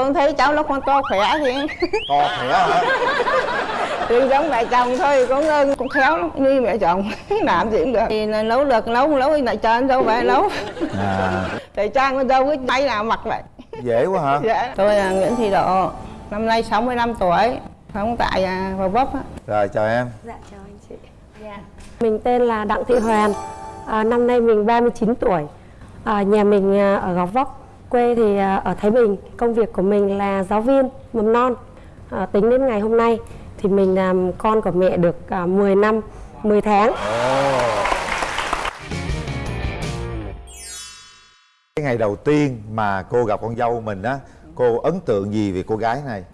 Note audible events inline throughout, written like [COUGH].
con thấy cháu nó con to khỏe thì to khỏe hả? [LAUGHS] Đừng giống mẹ chồng thôi con ơn con khéo lắm như mẹ chồng [LAUGHS] làm gì cũng được. Thì là nấu được nấu nấu lại cho anh dâu về nấu. À. [LAUGHS] Thì trang con dâu cứ tay nào mặc vậy dễ quá hả? Dạ. Tôi là nguyễn thị độ năm nay 65 tuổi sống tại à, Gò Vấp á. Rồi chào em. Dạ chào anh chị. Dạ. Mình tên là Đặng Thị Hoàn. À, năm nay mình 39 tuổi. À, nhà mình à, ở Gò Vấp, quê thì à, ở Thái Bình. Công việc của mình là giáo viên mầm non. À, tính đến ngày hôm nay thì mình làm con của mẹ được à, 10 năm, 10 tháng. cái ngày đầu tiên mà cô gặp con dâu mình á cô ấn tượng gì về cô gái này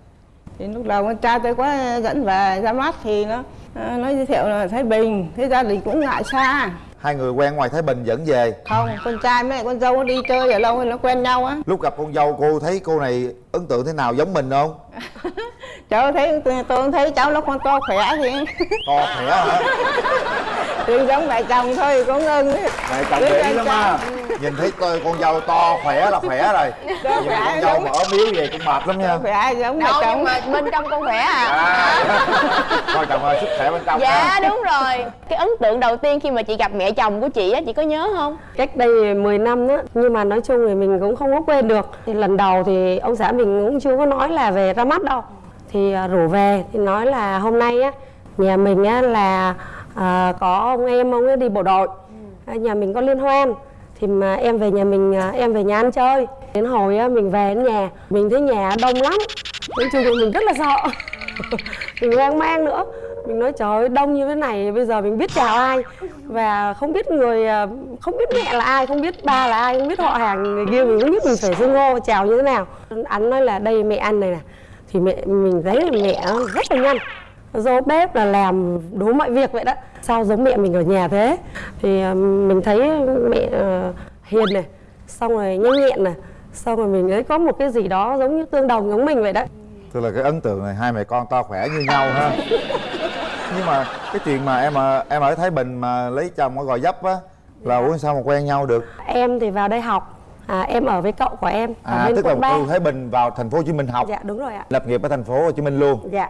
thì lúc đầu con trai tôi có dẫn về ra mắt thì nó à, nó giới thiệu là Thái Bình thế gia đình cũng ngại xa hai người quen ngoài thái bình dẫn về. Không con trai với con dâu nó đi chơi ở lâu thì nó quen nhau á. Lúc gặp con dâu cô thấy cô này ấn tượng thế nào? Giống mình không [LAUGHS] cháu thấy tôi thấy cháu nó con to khỏe thì [LAUGHS] to khỏe hả? [LAUGHS] Đừng giống mẹ chồng thôi con ơn mẹ chồng dễ lắm á. Nhìn thấy coi con dâu to khỏe là khỏe rồi. [LAUGHS] Nhìn con dâu mà ốm yếu về cũng mệt lắm nha. Khỏe giống mẹ nhưng chồng. mà bên trong con khỏe à? À. Coi chồng ơi sức khỏe bên trong dạ ha. đúng rồi. Cái ấn tượng đầu tiên khi mà chị gặp mẹ chồng của chị á chị có nhớ không? Cách đây 10 năm á, nhưng mà nói chung thì mình cũng không có quên được. Thì lần đầu thì ông xã mình cũng chưa có nói là về ra mắt đâu. Thì à, rủ về thì nói là hôm nay á nhà mình á là à, có ông em ông ấy đi bộ đội. À, nhà mình có liên hoan thì mà em về nhà mình à, em về nhà ăn chơi. Đến hồi á mình về đến nhà mình thấy nhà đông lắm. Chung là mình rất là sợ. [LAUGHS] mình hoang mang nữa mình nói trời ơi đông như thế này bây giờ mình biết chào ai và không biết người à, không biết mẹ là ai không biết ba là ai không biết họ hàng người kia mình không biết mình phải xưng hô chào như thế nào anh nói là đây mẹ ăn này nè thì mẹ mình thấy là mẹ rất là nhanh. Dỗ bếp là làm đủ mọi việc vậy đó. Sao giống mẹ mình ở nhà thế? Thì à, mình thấy mẹ à, hiền này xong rồi nhanh nhẹn này xong rồi mình thấy có một cái gì đó giống như tương đồng giống mình vậy đó. Tức là cái ấn tượng này hai mẹ con to khỏe như nhau ha. Nhưng mà cái chuyện mà em em ở thái bình mà lấy chồng ở gò vấp á là ủa sao mà quen nhau được? Em thì vào đây học à, em ở với cậu của em ở à bên tức là từ thái bình vào thành phố hồ chí minh học. Dạ đúng rồi ạ. Lập nghiệp ở thành phố hồ chí minh luôn. Dạ.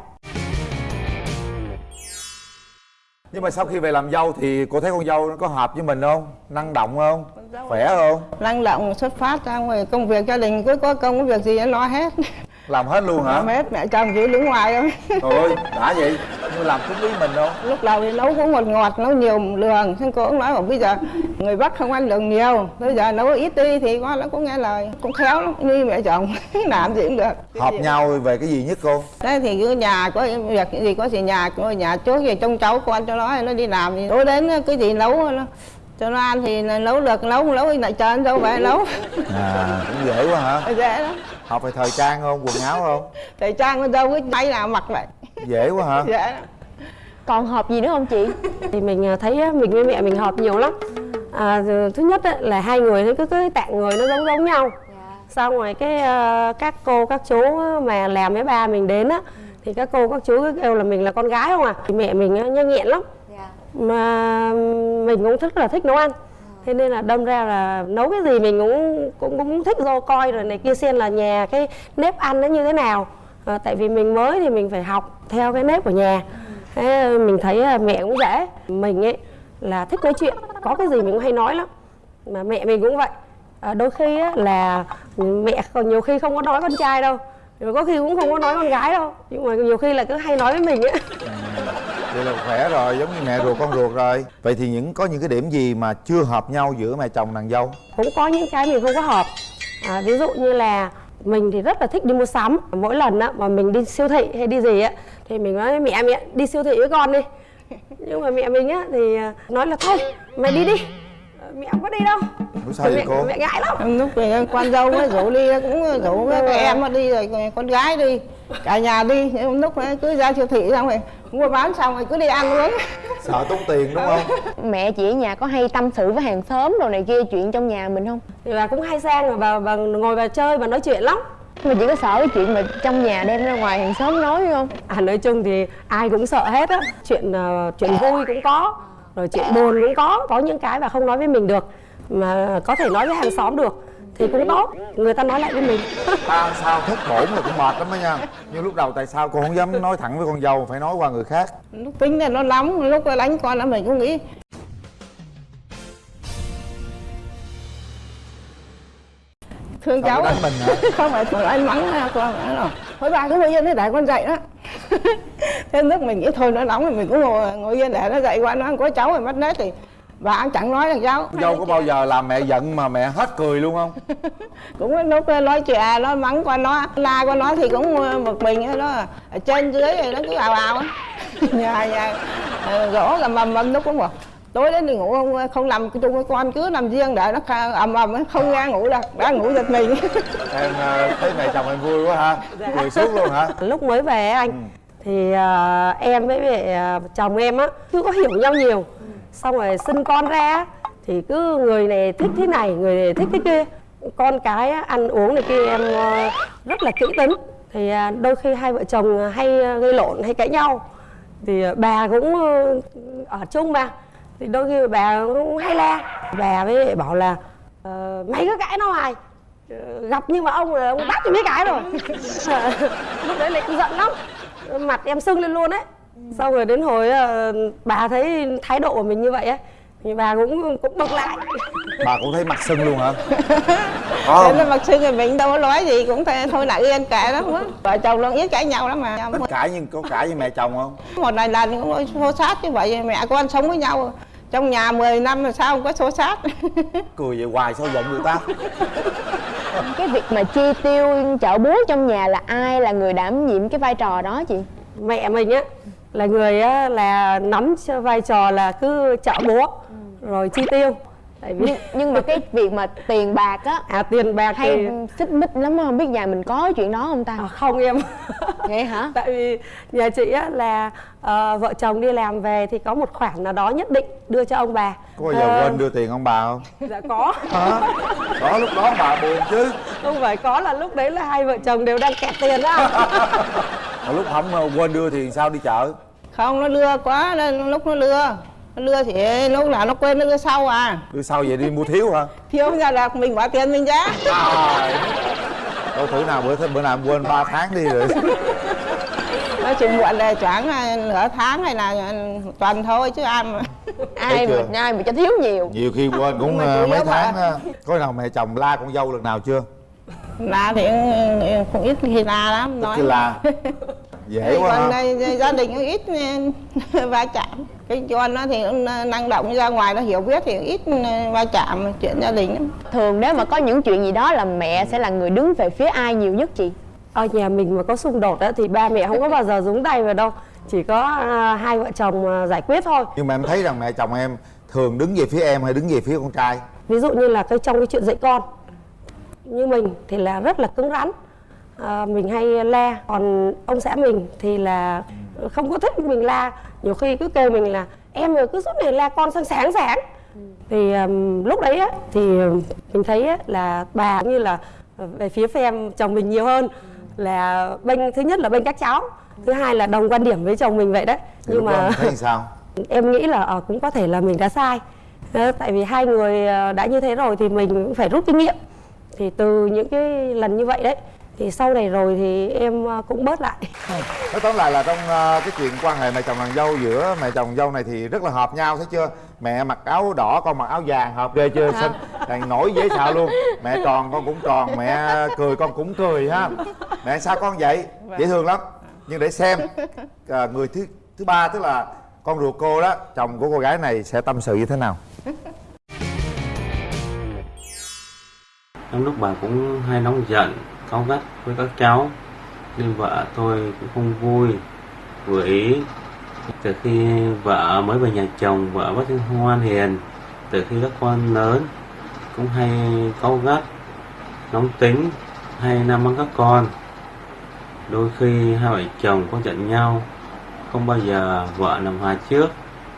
Nhưng mà sau khi về làm dâu thì cô thấy con dâu nó có hợp với mình không? Năng động không? Khỏe không? Năng động xuất phát ra ngoài công việc gia đình cứ có công có việc gì nó lo hết. Làm hết luôn hả? Làm hết mẹ chồng chỉ đứng ngoài thôi. Trời ơi đã vậy nhưng làm đúng ý mình không? Lúc đầu thì nấu cũng ngọt ngọt nấu nhiều đường xong cô cũng nói bảo bây giờ người bắc không ăn đường nhiều. Bây giờ nấu ít đi thì con nó cũng nghe lời. Cũng khéo lắm như mẹ chồng. [LAUGHS] Làm gì cũng được. Hợp nhau về cái gì nhất cô? Đấy thì cứ nhà có việc gì có gì nhà có nhà trước thì trông cháu con cho nó nó đi làm thì tối đến cái gì nấu nó cho nó ăn thì nấu được nấu không nấu thì lại chờ anh dâu về nấu. À cũng dễ quá hả? [LAUGHS] Dễ lắm. Học về thời trang không quần áo không? [LAUGHS] Thì trang con dâu cứ tay nào mặc vậy. Dễ quá hả? [LAUGHS] Dễ lắm. Còn hợp gì nữa không chị? Thì mình à, thấy á, mình với mẹ mình hợp nhiều lắm. À, thứ nhất á, là hai người nó cứ cái tạng người nó giống giống nhau. Xong rồi cái à, các cô các chú mà làm với ba mình đến á thì các cô các chú cứ kêu là mình là con gái không à? Thì mẹ mình á, nhanh nhẹn lắm mà mình cũng rất là thích nấu ăn. Thế nên là đâm ra là nấu cái gì mình cũng cũng cũng thích vô coi rồi này kia xem là nhà cái nếp ăn nó như thế nào. À, tại vì mình mới thì mình phải học theo cái nếp của nhà. Thế mình thấy là mẹ cũng dễ. Mình ấy là thích nói chuyện có cái gì mình cũng hay nói lắm. Mà mẹ mình cũng vậy. À, đôi khi á, là mẹ còn nhiều khi không có nói con trai đâu. Rồi có khi cũng không có nói con gái đâu. Nhưng mà nhiều khi là cứ hay nói với mình ấy. Dạ vậy là khỏe rồi giống như mẹ ruột con ruột rồi. Vậy thì những có những cái điểm gì mà chưa hợp nhau giữa mẹ chồng nàng dâu? Cũng có những cái mình không có hợp. À, ví dụ như là mình thì rất là thích đi mua sắm. Mỗi lần á mà mình đi siêu thị hay đi gì á thì mình nói mẹ mẹ đi siêu thị với con đi. Nhưng mà mẹ mình á thì à, nói là thôi mẹ đi đi. Mẹ không có đi đâu. Sao mẹ, cô? mẹ ngại lắm. Lúc về con dâu mới rủ đi cũng rủ các em đi rồi con gái đi cả nhà đi nhưng lúc ấy cứ ra siêu thị xong rồi mua bán xong rồi cứ đi ăn uống sợ tốn tiền đúng không? Mẹ chị ở nhà có hay tâm sự với hàng xóm đồ này kia chuyện trong nhà mình không? Thì bà cũng hay sang rồi bà, bà ngồi bà chơi bà nói chuyện lắm. Mà chị có sợ cái chuyện mà trong nhà đem ra ngoài hàng xóm nói không? À nói chung thì ai cũng sợ hết á. Chuyện ờ, chuyện vui cũng có rồi chuyện buồn cũng có. Có những cái bà không nói với mình được mà có thể nói với hàng xóm được thì cũng tốt. Người ta nói lại với mình. [LAUGHS] Tao sao thất bổn là cũng mệt lắm đó nha. Nhưng lúc đầu tại sao cô không dám nói thẳng với con dâu Phải nói qua người khác? Lúc tính là nó nóng lúc đánh con là mình cũng nghĩ. Thương cháu đánh mình hả? [LAUGHS] không phải thôi anh mắng con nói là thôi bà cứ ngồi yên để con dậy đó. [LAUGHS] Thế lúc mình nghĩ thôi nó nóng thì mình cũng ngồi ngồi yên để nó dậy qua nó có cháu rồi mất nết thì bà chẳng nói thằng cháu dâu có bao giờ làm mẹ giận mà mẹ hết cười luôn không? [LAUGHS] Cũng lúc nói chuyện nó mắng con nó la con nó thì cũng một mình nó ở trên dưới thì nó cứ ào ào á. Nhà nhà ờ, gỗ là mầm mầm nó cũng bảo tối đến thì ngủ không không nằm chung với con cứ nằm riêng để nó ầm ầm không ra ngủ được đã ngủ giật mình. [LAUGHS] Em ờ, thấy mẹ chồng em vui quá ha. Cười suốt luôn hả? Lúc mới về á anh Ừ. thì à, em với mẹ à, chồng em á chưa có hiểu nhau nhiều xong rồi sinh con ra thì cứ người này thích thế này người này thích thế kia. Con cái ăn uống này kia em ờ, rất là kỹ tính. Thì ờ, đôi khi hai vợ chồng hay ờ, gây lộn hay cãi nhau. Thì bà cũng ở chung mà. Thì đôi khi bà cũng hay la. Bà mới bảo là ờ, mày cứ cãi nó hoài. Gặp nhưng mà ông là ông bắt cho mấy cái rồi. [LAUGHS] Lúc đấy lại cũng giận lắm. Mặt em sưng lên luôn đấy xong rồi đến hồi ờ, bà thấy thái độ của mình như vậy á thì bà cũng cũng bực lại. Bà cũng thấy mặt sưng luôn hả? [LAUGHS] Có thế không nên mặc sư người mình đâu có nói gì cũng thôi, thôi lại yên kệ đó quá. Vợ chồng nó ít cãi nhau lắm mà. Có cãi nhưng có cãi với mẹ chồng không? Một vài lần cũng xô xát như vậy mẹ con sống với nhau. Trong nhà 10 năm mà sao không có xô xát [LAUGHS] Cười vậy hoài sao giận người ta? Cái việc mà chi tiêu chợ búa trong nhà là ai là người đảm nhiệm cái vai trò đó chị? Mẹ mình á là người á là nắm vai trò là cứ chợ búa rồi chi tiêu tại vì nhưng, nhưng mà cái việc mà tiền bạc á à tiền bạc hay thì xích mích lắm không biết nhà mình có chuyện đó không ta? À, không em. [LAUGHS] Vậy hả? Tại vì nhà chị á là ờ, vợ chồng đi làm về thì có một khoản nào đó nhất định đưa cho ông bà. Có bao giờ Ờ, quên đưa tiền ông bà không? dạ có. Hả? Đó lúc đó bà buồn chứ. Không phải có là lúc đấy là hai vợ chồng đều đang kẹt tiền á. [LAUGHS] Mà lúc không quên đưa thì sao đi chợ? Không nó lừa quá nên lúc nó lừa nó lừa thì lúc nào nó quên nó lừa sau à. Đưa sau vậy đi mua thiếu hả? [LAUGHS] Thiếu ra là mình bỏ tiền mình ra. Trời. Đâu thử nào bữa bữa nào quên 3 tháng đi rồi. Nó chỉ muộn là khoảng à, nửa tháng hay là tuần thôi chứ ai mà ai mà ai mà cho thiếu nhiều. Nhiều khi quên cũng chủ mấy tháng mà- á. Có nào mẹ chồng la con dâu lần nào chưa? Là thì ừ, cũng ít khi la lắm nói Cái la. Dễ quá còn ha. đây, gia đình cũng ít ừ, [LAUGHS] va chạm cái con nó thì nó năng động ra ngoài nó hiểu biết thì ít ừ, va chạm chuyện gia đình lắm. Thường nếu mà có những chuyện gì đó là mẹ sẽ là người đứng về phía ai nhiều nhất chị? Ở nhà mình mà có xung đột á thì ba mẹ không có bao giờ nhúng tay vào đâu. Chỉ có à, hai vợ chồng à, giải quyết thôi. Nhưng mà em thấy rằng mẹ chồng em Thường đứng về phía em hay đứng về phía con trai? Ví dụ như là cái trong cái chuyện dạy con. Như mình thì là rất là cứng rắn. À, mình hay la còn ông xã mình thì là không có thích mình la. Nhiều khi cứ kêu mình là em rồi cứ suốt ngày la con sáng sáng sáng. Thì ừm, lúc đấy á thì mình thấy á, là bà cũng như là về phía phe chồng mình nhiều hơn. Là bên thứ nhất là bên các cháu thứ hai là đồng quan điểm với chồng mình vậy đấy. Lúc đó em thấy sao? [LAUGHS] em nghĩ là ờ, cũng có thể là mình đã sai. Ờ, tại vì hai người ờ, đã như thế rồi thì mình cũng phải rút kinh nghiệm. Thì từ những cái lần như vậy đấy thì sau này rồi thì em ờ, cũng bớt lại. Nói tóm lại là trong ờ, cái chuyện quan hệ mẹ chồng nàng dâu giữa mẹ chồng dâu này thì rất là hợp nhau thấy chưa? Mẹ mặc áo đỏ con mặc áo vàng hợp ghê chưa? Xinh. Đàn nổi dễ sợ luôn. Mẹ tròn con cũng tròn. Mẹ cười con cũng cười ha. Mẹ sao con vậy? Dễ thương lắm. Nhưng để xem ờ, người thứ thứ ba tức là con ruột cô đó chồng của cô gái này sẽ tâm sự như thế nào? Trong lúc bà cũng hay nóng giận, cáu gắt với các cháu. Nên vợ tôi cũng không vui, vừa ý. Từ khi vợ mới về nhà chồng, vợ rất ngoan hiền. Từ khi các con lớn cũng hay cáu gắt, nóng tính, hay nam mắng các con. Đôi khi hai vợ chồng có giận nhau Không bao giờ vợ làm hòa trước.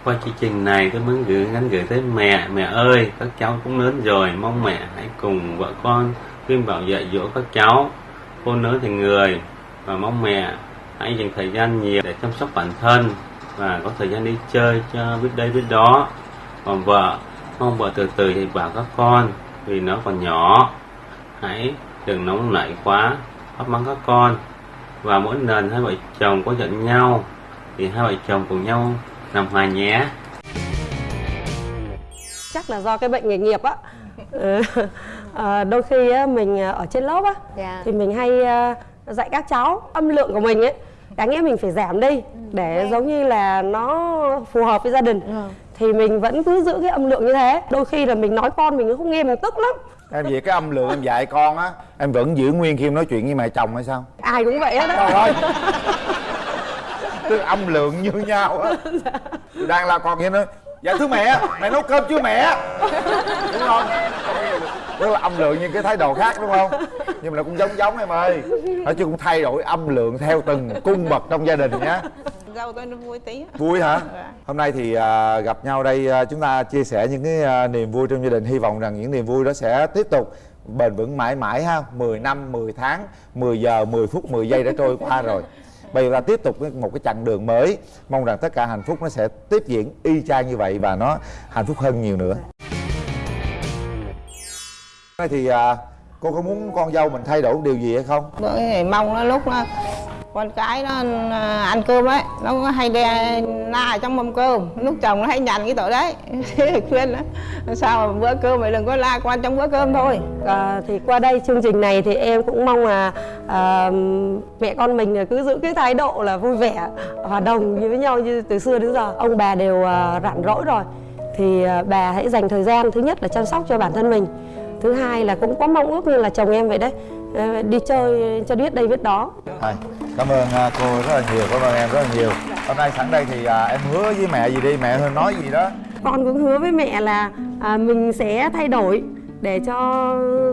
Qua chương trình này tôi muốn gửi nhắn gửi tới mẹ mẹ ơi các cháu cũng lớn rồi mong mẹ hãy cùng vợ con khuyên bảo dạy dỗ các cháu khôn lớn thành người và mong mẹ hãy dành thời gian nhiều để chăm sóc bản thân và có thời gian đi chơi cho biết đây biết đó. Còn vợ mong vợ từ từ dạy bảo các con vì nó còn nhỏ. Hãy đừng nóng nảy quá bắt mắng các con. Và mỗi lần hai vợ chồng có giận nhau thì hai vợ chồng cùng nhau làm hòa nhé. Chắc là do cái bệnh nghề nghiệp á Ừ. Ờ, đôi khi á, mình ở trên lớp á Dạ. thì mình hay ờ, dạy các cháu âm lượng của mình ấy. Đáng nghĩa mình phải giảm đi để giống như là nó phù hợp với gia đình. Thì mình vẫn cứ giữ cái âm lượng như thế. Đôi khi là mình nói con mình không nghe mình tức lắm. Em về cái âm lượng em dạy con á em vẫn giữ nguyên khi em nói chuyện với mẹ chồng hay sao? Ai cũng vậy hết trời á ơi. Tức âm lượng như nhau á. Đang là con kia nói dạ thưa mẹ mẹ nấu cơm chưa mẹ? Đúng không tức là âm lượng như cái thái độ khác đúng không? Nhưng mà cũng giống giống em ơi. Nói chung cũng thay đổi âm lượng theo từng cung bậc trong gia đình nhé. Dâu tôi nó vui tí. Vui hả? Hôm nay thì à, gặp nhau đây à, chúng ta chia sẻ những cái à, niềm vui trong gia đình. Hy vọng rằng những niềm vui đó sẽ tiếp tục bền vững mãi mãi ha. 10 năm 10 tháng 10 giờ 10 phút 10 giây đã trôi qua rồi. Bây giờ ta tiếp tục một cái chặng đường mới. Mong rằng tất cả hạnh phúc nó sẽ tiếp diễn y chang như vậy và nó hạnh phúc hơn nhiều nữa Nay thì à, cô có muốn con dâu mình thay đổi điều gì hay không? Bữa thì mong nó lúc nó con cái nó à, ăn cơm ấy nó có hay đe na ở trong mâm cơm. Lúc chồng nó hay nhằn cái tội đấy. [LAUGHS] Thế thì khuyên nó sao mà bữa cơm mày đừng có la con trong bữa cơm thôi. À, thì qua đây chương trình này thì em cũng mong là à, mẹ con mình cứ giữ cái thái độ là vui vẻ hòa đồng với nhau như từ xưa đến giờ. Ông bà đều à, rảnh rỗi rồi. Thì à, bà hãy dành thời gian thứ nhất là chăm sóc cho bản thân mình thứ hai là cũng có mong ước như là chồng em vậy đấy. À, đi chơi cho biết đây biết đó. Thôi, cảm ơn à, cô rất là nhiều cảm ơn em rất là nhiều. Hôm nay sẵn đây thì à, em hứa với mẹ gì đi mẹ hơi nói gì đó. Con cũng hứa với mẹ là à, mình sẽ thay đổi để cho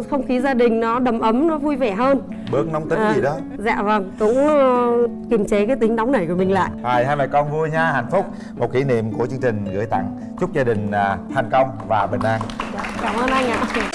không khí gia đình nó đầm ấm nó vui vẻ hơn. Bớt nóng tính À, gì đó. dạ vâng cũng ờ, kiềm chế cái tính nóng nảy của mình lại. Rồi, hai mẹ con vui nha, hạnh phúc. Một kỷ niệm của chương trình gửi tặng Chúc gia đình thành công và bình an. Cảm ơn anh ạ